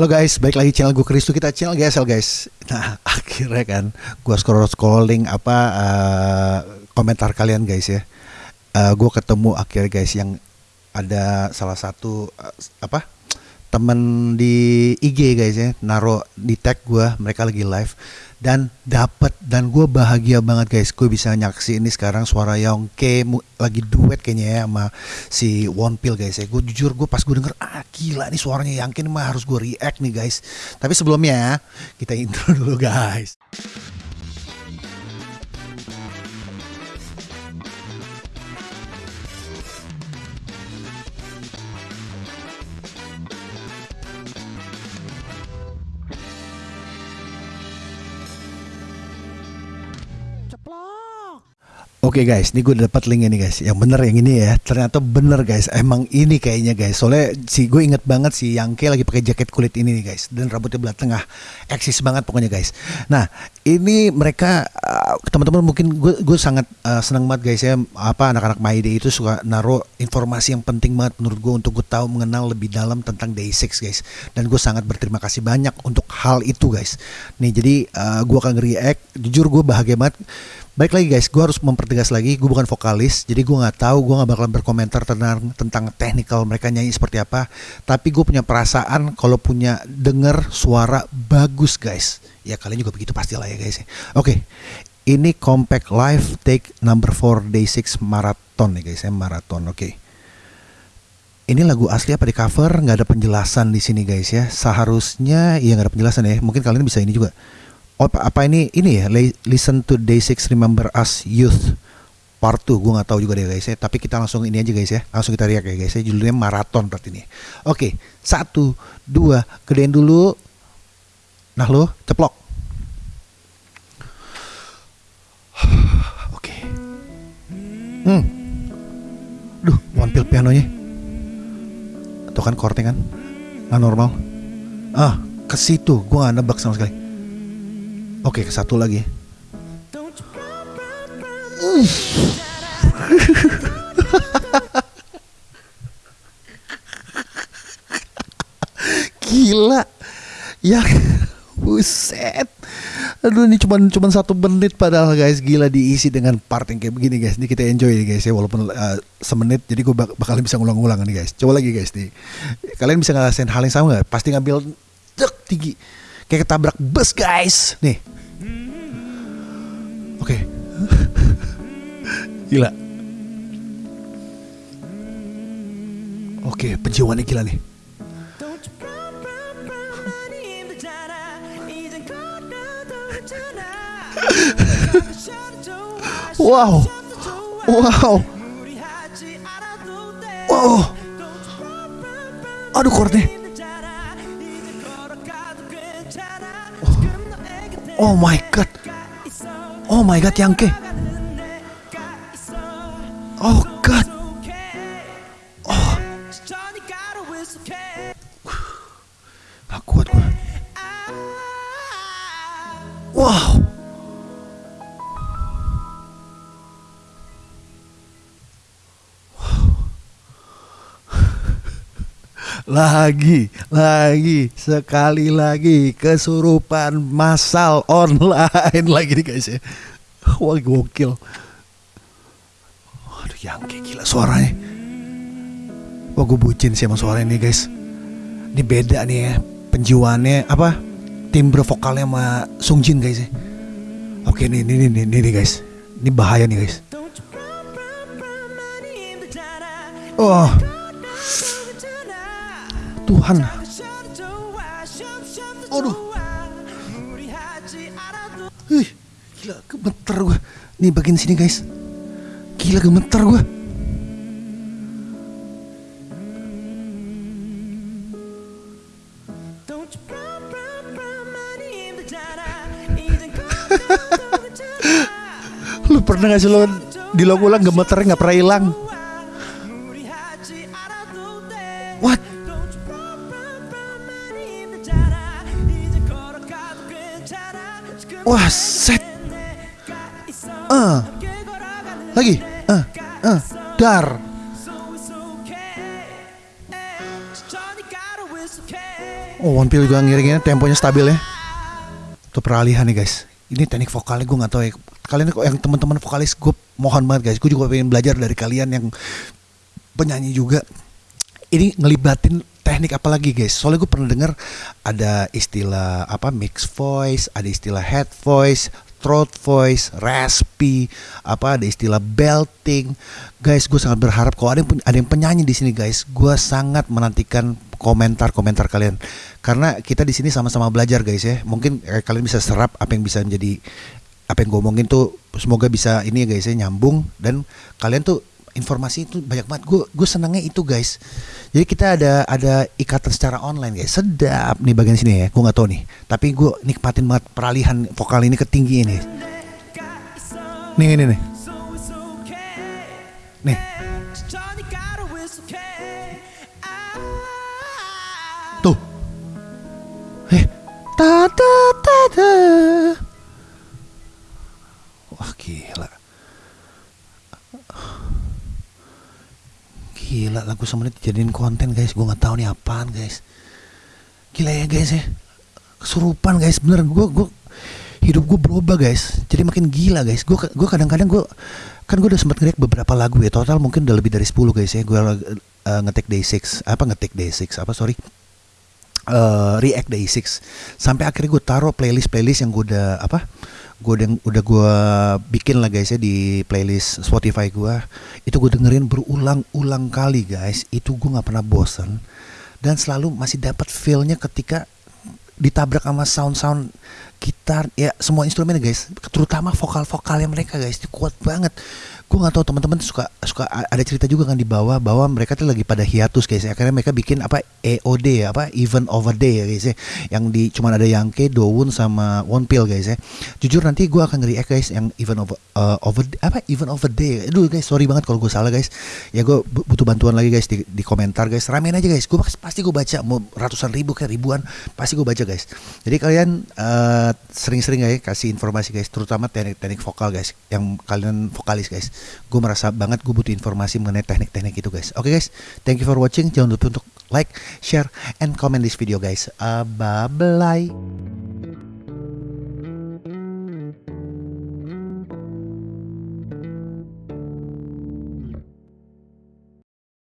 Halo guys, balik lagi channel gue Kristo kita channel GSL guys. Nah akhirnya kan gue scroll scrolling apa uh, komentar kalian guys ya. Uh, gue ketemu akhirnya guys yang ada salah satu uh, apa temen di IG guys ya naro di tag gue mereka lagi live. Dan dapat dan gue bahagia banget guys gue bisa nyaksi ini sekarang suara Yongke lagi duet kayaknya ya sama si One Pill guys ya. Gue jujur gue pas gue denger ah gila nih suaranya Yongke mah harus gue react nih guys. Tapi sebelumnya kita intro dulu guys Oke okay guys, ini gue dapat link ini guys. Yang bener yang ini ya. Ternyata bener guys. Emang ini kayaknya guys. Soalnya si gue inget banget si Yangke lagi pakai jaket kulit ini nih guys. Dan rambutnya belah tengah. Eksis banget pokoknya guys. Nah ini mereka uh, teman-teman mungkin gue gue sangat uh, senang banget guys ya. Apa anak-anak Maide itu suka naruh informasi yang penting banget menurut gue untuk gue tahu mengenal lebih dalam tentang Day6 guys. Dan gue sangat berterima kasih banyak untuk hal itu guys. Nih jadi uh, gue akan react. Jujur gue bahagia banget Baik lagi guys, gue harus mempertegas lagi, gue bukan vokalis, jadi gue nggak tahu, gue nggak bakalan berkomentar tentang tentang teknikal mereka nyanyi seperti apa. Tapi gue punya perasaan kalau punya denger suara bagus guys. Ya kalian juga begitu pastilah ya guys. Oke, ini compact live take number 4 day 6 marathon nih guys, ya marathon. Oke. Ini lagu asli apa di cover? Nggak ada penjelasan di sini guys ya. Seharusnya ya nggak ada penjelasan ya. Mungkin kalian bisa ini juga oh apa ini ini ya listen to day 6 remember us youth part 2 gue nggak tahu juga deh guys ya tapi kita langsung ini aja guys ya langsung kita riak ya guys ya judulnya maraton berarti ini oke satu dua gedein dulu nah lo ceplok hmm duh pill pianonya tuh kan chordnya kan nggak normal ah ke situ gue nggak nebak sama sekali Oke, ke satu lagi. Gila. Ya buset. Aduh ini cuma cuma satu menit padahal guys gila diisi dengan part yang kayak begini guys. Ini kita enjoy nih guys ya walaupun uh, semenit jadi gue bak bakal bisa ngulang-ulang nih guys. Coba lagi guys nih. Kalian bisa ngerasain hal yang sama gak? Pasti ngambil dek tinggi kayak ketabrak bus guys nih oke okay. gila oke okay, penjiwaannya gila nih wow wow wow aduh chordnya Oh my god. Oh my god, Yangke. Oh god. Lagi, lagi, sekali lagi kesurupan massal online lagi nih guys ya. Wah gokil. Aduh yang kayak gila suaranya. Wah gue bucin sih sama suara ini guys. Ini beda nih ya penjiwaannya apa timbre vokalnya sama Sung Jin guys ya. Oke nih nih nih nih, nih guys. Ini bahaya nih guys. Oh. Tuhan. Aduh. Wih, gila gemeter gue. Nih bagian sini guys. Gila gemeter gue. lu pernah gak sih lo di ulang gemeternya gak pernah hilang? Wah, set. Uh. Lagi. Uh, uh, dar. Oh, One Pill juga ngiringinnya temponya stabil ya. Tuh peralihan nih guys. Ini teknik vokalnya gue nggak tahu ya. Kalian yang teman-teman vokalis gue mohon banget guys. Gue juga pengen belajar dari kalian yang penyanyi juga. Ini ngelibatin teknik apa lagi guys? Soalnya gue pernah dengar ada istilah apa mix voice, ada istilah head voice, throat voice, raspy, apa ada istilah belting. Guys, gue sangat berharap kalau ada yang ada yang penyanyi di sini guys, gue sangat menantikan komentar-komentar kalian karena kita di sini sama-sama belajar guys ya. Mungkin eh, kalian bisa serap apa yang bisa menjadi apa yang gue omongin tuh semoga bisa ini ya guys ya nyambung dan kalian tuh informasi itu banyak banget. Gue gue senangnya itu guys. Jadi kita ada ada ikatan secara online guys. Sedap nih bagian sini ya. Gue nggak tahu nih. Tapi gue nikmatin banget peralihan vokal ini ke tinggi ini. Nih ini nih. Nih. Tuh. Eh. Ta ta ta ta wah gila sama ini dijadiin konten guys. Gue nggak tahu nih apaan guys. Gila ya guys ya. Kesurupan guys. Bener gue gue hidup gue berubah guys. Jadi makin gila guys. Gue gue kadang-kadang gue kan gue udah sempat ngerik beberapa lagu ya. Total mungkin udah lebih dari 10 guys ya. Gue uh, ngetik day 6 apa ngetik day 6 apa sorry. Uh, react day 6 sampai akhirnya gue taruh playlist playlist yang gue udah apa gue udah udah gue bikin lah guys ya di playlist Spotify gue itu gue dengerin berulang-ulang kali guys. Itu gue nggak pernah bosan dan selalu masih dapat feelnya ketika ditabrak sama sound-sound gitar. Ya semua instrumen guys. Terutama vokal-vokalnya mereka guys. Itu kuat banget gue nggak tahu teman-teman suka suka ada cerita juga kan di bawah bahwa mereka tuh lagi pada hiatus guys. Ya. akhirnya mereka bikin apa EOD ya apa event over day ya guys ya. Yang di cuman ada Yangke, Dowun sama One Pill guys ya. Jujur nanti gue akan ngeri guys yang event over uh, over apa event over day. Aduh guys sorry banget kalau gue salah guys. Ya gue butuh bantuan lagi guys di, di komentar guys. Ramein aja guys gue pasti gue baca mau ratusan ribu kayak ribuan pasti gue baca guys. Jadi kalian uh, sering-sering ya kasih informasi guys terutama teknik-teknik vokal guys yang kalian vokalis guys gue merasa banget gue butuh informasi mengenai teknik-teknik itu guys. Oke okay, guys. Thank you for watching. Jangan lupa untuk like share and comment this video guys. Uh, bye bye